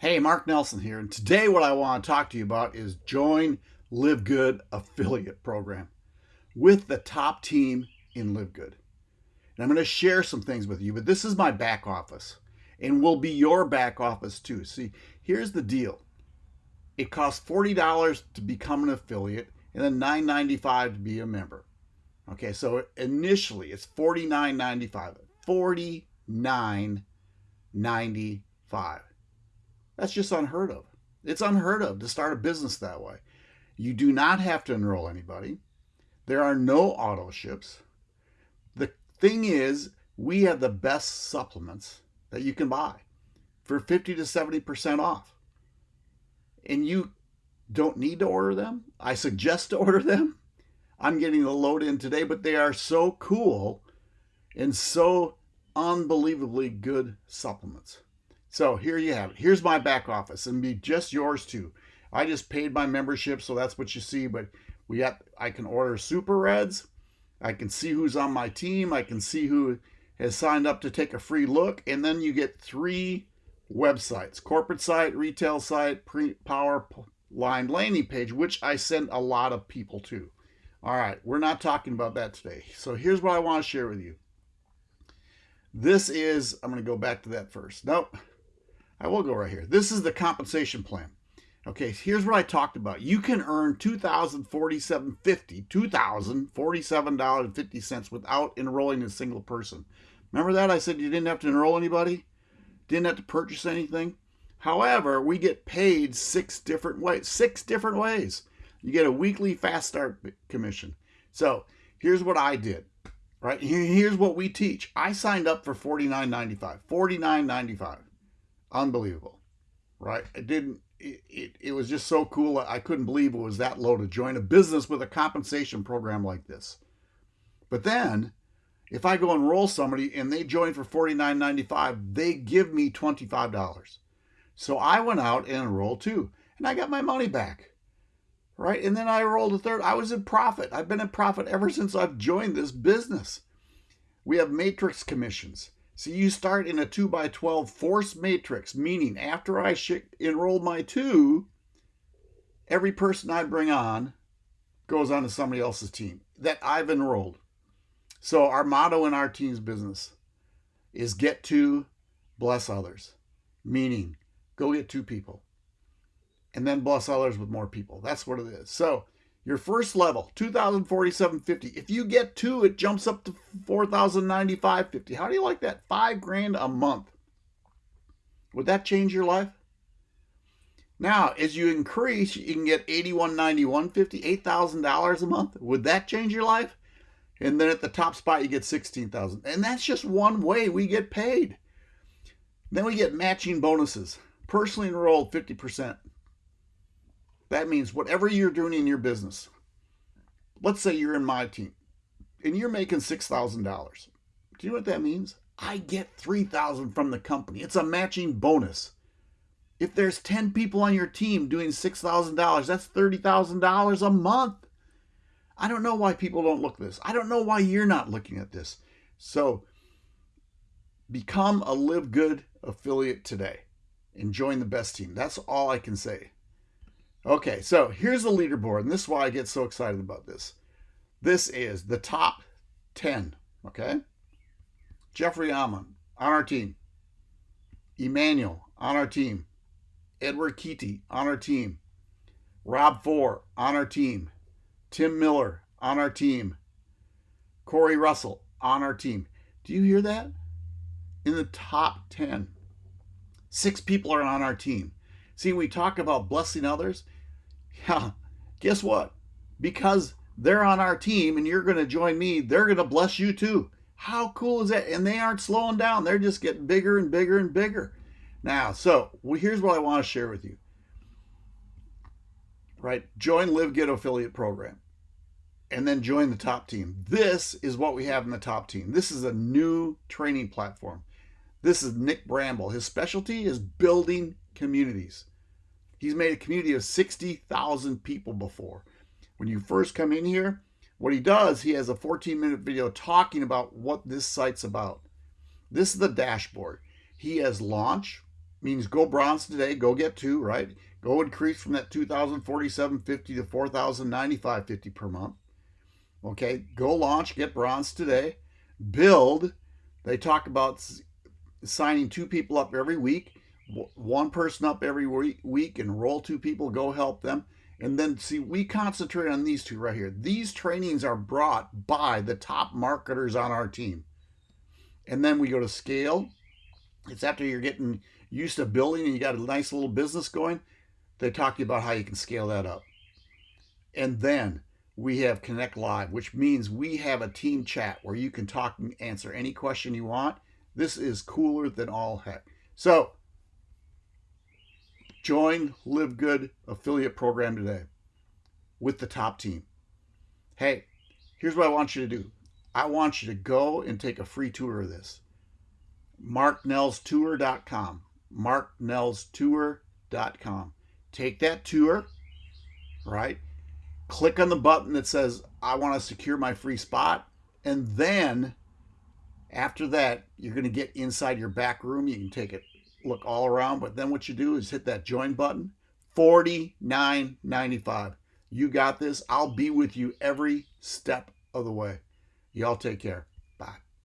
Hey, Mark Nelson here, and today what I want to talk to you about is Join Live Good affiliate program with the top team in Live Good. And I'm going to share some things with you, but this is my back office and will be your back office too. See, here's the deal. It costs $40 to become an affiliate and then $9.95 to be a member. Okay, so initially it's $49.95. $49.95. That's just unheard of. It's unheard of to start a business that way. You do not have to enroll anybody. There are no auto ships. The thing is, we have the best supplements that you can buy for 50 to 70% off. And you don't need to order them. I suggest to order them. I'm getting the load in today, but they are so cool and so unbelievably good supplements. So here you have it. Here's my back office and be just yours too. I just paid my membership, so that's what you see. But we got I can order super reds. I can see who's on my team. I can see who has signed up to take a free look. And then you get three websites, corporate site, retail site, pre power line landing page, which I send a lot of people to. All right, we're not talking about that today. So here's what I want to share with you. This is, I'm going to go back to that first. Nope. I will go right here. This is the compensation plan. Okay, here's what I talked about. You can earn $2,047.50, $2,047.50 without enrolling a single person. Remember that? I said you didn't have to enroll anybody? Didn't have to purchase anything? However, we get paid six different ways. Six different ways. You get a weekly fast start commission. So here's what I did. Right? Here's what we teach. I signed up for $49.95. $49.95 unbelievable, right? It didn't. It, it, it was just so cool. I couldn't believe it was that low to join a business with a compensation program like this. But then, if I go enroll somebody and they join for $49.95, they give me $25. So I went out and enrolled too, and I got my money back. Right? And then I rolled a third. I was in profit. I've been in profit ever since I've joined this business. We have matrix commissions. So you start in a 2 by 12 force matrix, meaning after I enroll my two, every person I bring on goes on to somebody else's team that I've enrolled. So our motto in our team's business is get to bless others, meaning go get two people and then bless others with more people. That's what it is. So your first level, 2047.50. If you get two, it jumps up to 4095.50. How do you like that? Five grand a month. Would that change your life? Now, as you increase, you can get 8191.50, $8,000 a month. Would that change your life? And then at the top spot, you get 16,000. And that's just one way we get paid. Then we get matching bonuses. Personally enrolled 50%. That means whatever you're doing in your business, let's say you're in my team and you're making $6,000. Do you know what that means? I get 3000 from the company. It's a matching bonus. If there's 10 people on your team doing $6,000, that's $30,000 a month. I don't know why people don't look this. I don't know why you're not looking at this. So become a Live Good affiliate today and join the best team. That's all I can say. Okay, so here's the leaderboard, and this is why I get so excited about this. This is the top 10, okay? Jeffrey Alman on our team. Emmanuel on our team. Edward Keaty on our team. Rob Four on our team. Tim Miller on our team. Corey Russell on our team. Do you hear that? In the top 10. Six people are on our team. See, we talk about blessing others. Yeah, guess what? Because they're on our team and you're going to join me, they're going to bless you too. How cool is that? And they aren't slowing down. They're just getting bigger and bigger and bigger. Now, so well, here's what I want to share with you. Right? Join Live Good affiliate program and then join the top team. This is what we have in the top team. This is a new training platform. This is Nick Bramble. His specialty is building communities. He's made a community of 60,000 people before. When you first come in here, what he does, he has a 14 minute video talking about what this site's about. This is the dashboard. He has launch, means go bronze today, go get two, right? Go increase from that 2047.50 to 4095.50 per month. Okay, go launch, get bronze today. Build, they talk about signing two people up every week, one person up every week, and roll two people, go help them. And then see, we concentrate on these two right here. These trainings are brought by the top marketers on our team. And then we go to scale. It's after you're getting used to building and you got a nice little business going. They talk to you about how you can scale that up. And then we have Connect Live, which means we have a team chat where you can talk and answer any question you want. This is cooler than all heck. So join Live Good affiliate program today with the top team. Hey, here's what I want you to do. I want you to go and take a free tour of this. MarkNellsTour.com. MarkNellsTour.com. Take that tour, right? click on the button that says, I want to secure my free spot. And then after that, you're going to get inside your back room. You can take it, look all around. But then what you do is hit that join button, $49.95. You got this. I'll be with you every step of the way. Y'all take care.